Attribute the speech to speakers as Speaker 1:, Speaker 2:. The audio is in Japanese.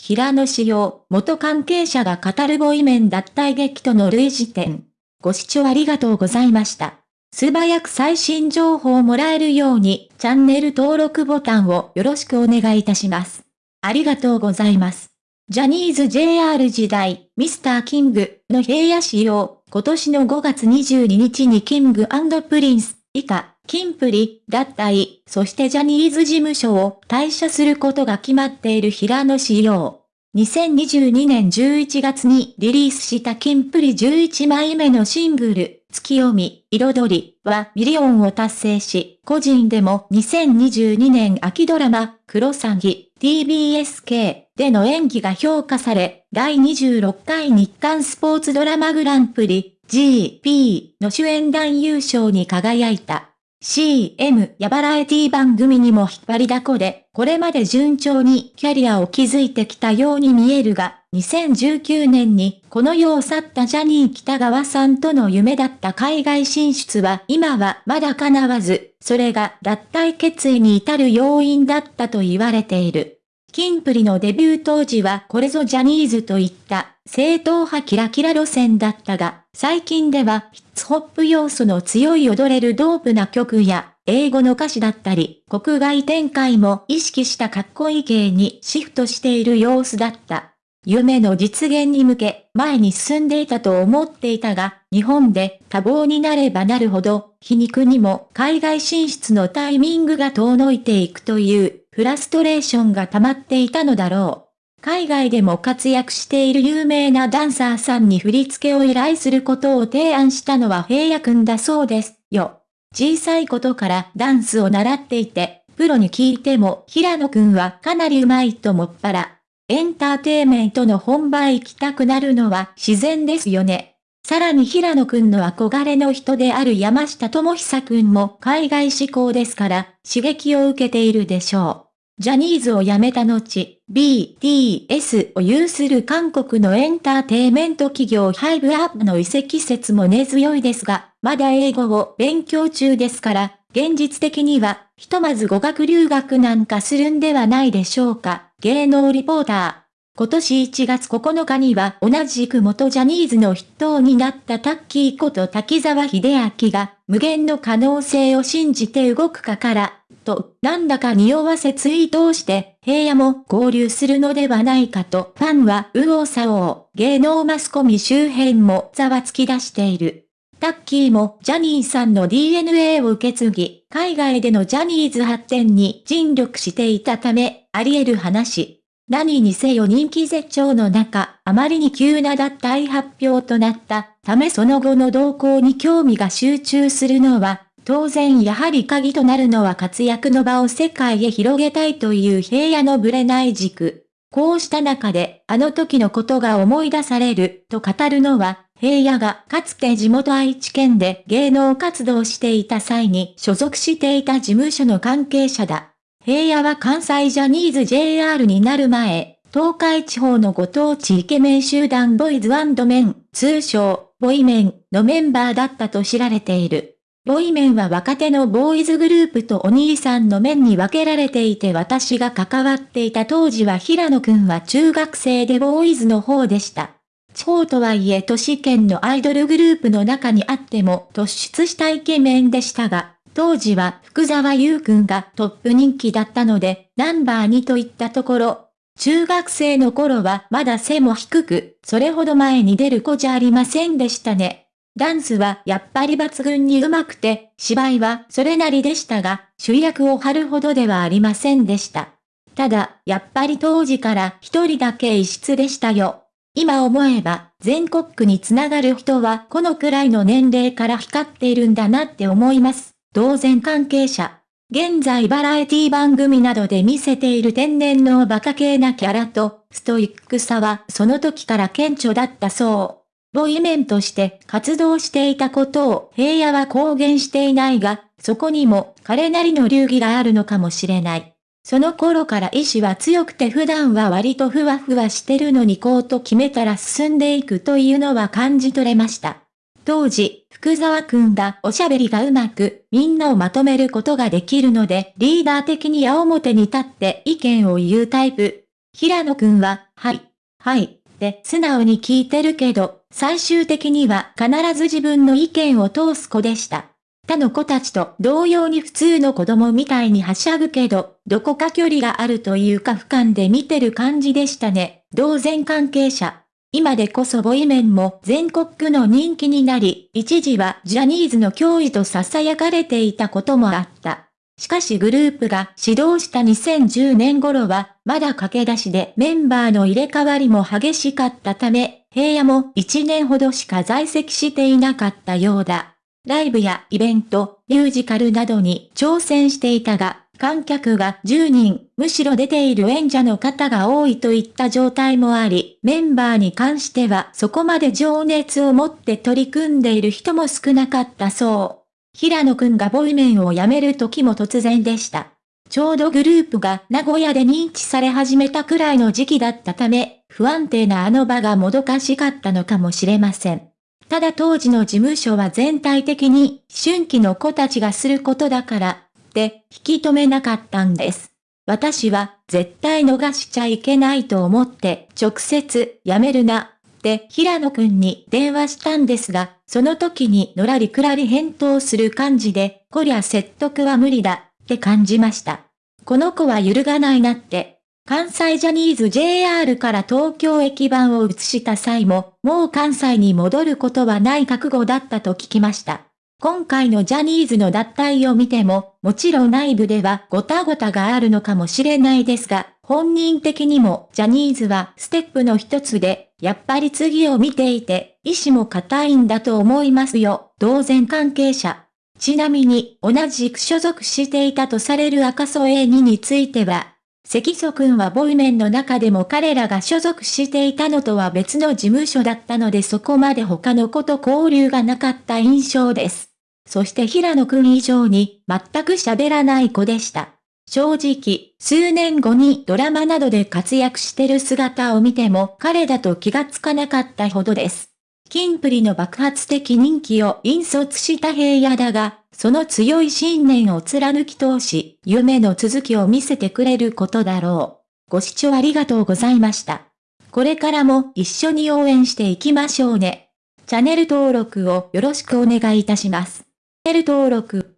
Speaker 1: 平野紫耀、元関係者が語るボイメン脱退劇との類似点。ご視聴ありがとうございました。素早く最新情報をもらえるように、チャンネル登録ボタンをよろしくお願いいたします。ありがとうございます。ジャニーズ JR 時代、ミスターキングの平野紫耀、今年の5月22日にキングプリンス、以下、キンプリ、脱退、そしてジャニーズ事務所を退社することが決まっている平野紫耀。2022年11月にリリースしたキンプリ11枚目のシングル、ツキヨミ、彩りはミリオンを達成し、個人でも2022年秋ドラマ、クロサギ、TBSK での演技が評価され、第26回日刊スポーツドラマグランプリ GP の主演男優賞に輝いた。CM やバラエティ番組にも引っ張りだこで、これまで順調にキャリアを築いてきたように見えるが、2019年にこの世を去ったジャニー喜多川さんとの夢だった海外進出は今はまだ叶わず、それが脱退決意に至る要因だったと言われている。キンプリのデビュー当時はこれぞジャニーズといった正統派キラキラ路線だったが、最近ではヒッツホップ要素の強い踊れるドープな曲や、英語の歌詞だったり、国外展開も意識したかっこいい系にシフトしている様子だった。夢の実現に向け、前に進んでいたと思っていたが、日本で多忙になればなるほど、皮肉にも海外進出のタイミングが遠のいていくという、フラストレーションが溜まっていたのだろう。海外でも活躍している有名なダンサーさんに振り付けを依頼することを提案したのは平野くんだそうですよ。小さいことからダンスを習っていて、プロに聞いても平野くんはかなり上手いともっぱら。エンターテイメントの本場へ行きたくなるのは自然ですよね。さらに平野くんの憧れの人である山下智久くんも海外志向ですから刺激を受けているでしょう。ジャニーズを辞めた後、BTS を有する韓国のエンターテイメント企業ハイブアップの移籍説も根強いですが、まだ英語を勉強中ですから、現実的には、ひとまず語学留学なんかするんではないでしょうか、芸能リポーター。今年1月9日には同じく元ジャニーズの筆頭になったタッキーこと滝沢秀明が無限の可能性を信じて動くかからと、なんだか匂わせツイートをして、平野も交流するのではないかと、ファンは右往左往、芸能マスコミ周辺もざわつき出している。タッキーもジャニーさんの DNA を受け継ぎ、海外でのジャニーズ発展に尽力していたため、あり得る話。何にせよ人気絶頂の中、あまりに急な脱退発表となったためその後の動向に興味が集中するのは、当然やはり鍵となるのは活躍の場を世界へ広げたいという平野のぶれない軸。こうした中で、あの時のことが思い出される、と語るのは、平野がかつて地元愛知県で芸能活動していた際に所属していた事務所の関係者だ。平野は関西ジャニーズ JR になる前、東海地方のご当地イケメン集団ボイズメン、通称、ボイメンのメンバーだったと知られている。ボイメンは若手のボーイズグループとお兄さんの面に分けられていて私が関わっていた当時は平野くんは中学生でボーイズの方でした。地方とはいえ都市圏のアイドルグループの中にあっても突出したイケメンでしたが、当時は福沢優くんがトップ人気だったので、ナンバー2といったところ、中学生の頃はまだ背も低く、それほど前に出る子じゃありませんでしたね。ダンスはやっぱり抜群に上手くて、芝居はそれなりでしたが、主役を張るほどではありませんでした。ただ、やっぱり当時から一人だけ異質でしたよ。今思えば、全国区につながる人はこのくらいの年齢から光っているんだなって思います。同然関係者。現在バラエティ番組などで見せている天然のバカ系なキャラと、ストイックさはその時から顕著だったそう。ボイメンとして活動していたことを平野は公言していないが、そこにも彼なりの流儀があるのかもしれない。その頃から意志は強くて普段は割とふわふわしてるのにこうと決めたら進んでいくというのは感じ取れました。当時、福沢くんがおしゃべりがうまく、みんなをまとめることができるので、リーダー的に矢面に立って意見を言うタイプ。平野くんは、はい、はい、で素直に聞いてるけど、最終的には必ず自分の意見を通す子でした。他の子たちと同様に普通の子供みたいにはしゃぐけど、どこか距離があるというか俯瞰で見てる感じでしたね。同然関係者。今でこそボイメンも全国区の人気になり、一時はジャニーズの脅威と囁かれていたこともあった。しかしグループが始動した2010年頃は、まだ駆け出しでメンバーの入れ替わりも激しかったため、平野も1年ほどしか在籍していなかったようだ。ライブやイベント、ミュージカルなどに挑戦していたが、観客が10人、むしろ出ている演者の方が多いといった状態もあり、メンバーに関してはそこまで情熱を持って取り組んでいる人も少なかったそう。平野くんがボイメンを辞める時も突然でした。ちょうどグループが名古屋で認知され始めたくらいの時期だったため、不安定なあの場がもどかしかったのかもしれません。ただ当時の事務所は全体的に、春季の子たちがすることだから、って引き止めなかったんです。私は絶対逃しちゃいけないと思って直接やめるなって平野くんに電話したんですが、その時にのらりくらり返答する感じで、こりゃ説得は無理だって感じました。この子は揺るがないなって。関西ジャニーズ JR から東京駅番を移した際も、もう関西に戻ることはない覚悟だったと聞きました。今回のジャニーズの脱退を見ても、もちろん内部ではごたごたがあるのかもしれないですが、本人的にもジャニーズはステップの一つで、やっぱり次を見ていて、意志も固いんだと思いますよ、同然関係者。ちなみに、同じく所属していたとされる赤楚 A2 については、関祖くんはボイメンの中でも彼らが所属していたのとは別の事務所だったのでそこまで他の子と交流がなかった印象です。そして平野くん以上に全く喋らない子でした。正直、数年後にドラマなどで活躍してる姿を見ても彼だと気がつかなかったほどです。キンプリの爆発的人気を引率した平野だが、その強い信念を貫き通し、夢の続きを見せてくれることだろう。ご視聴ありがとうございました。これからも一緒に応援していきましょうね。チャンネル登録をよろしくお願いいたします。チャンネル登録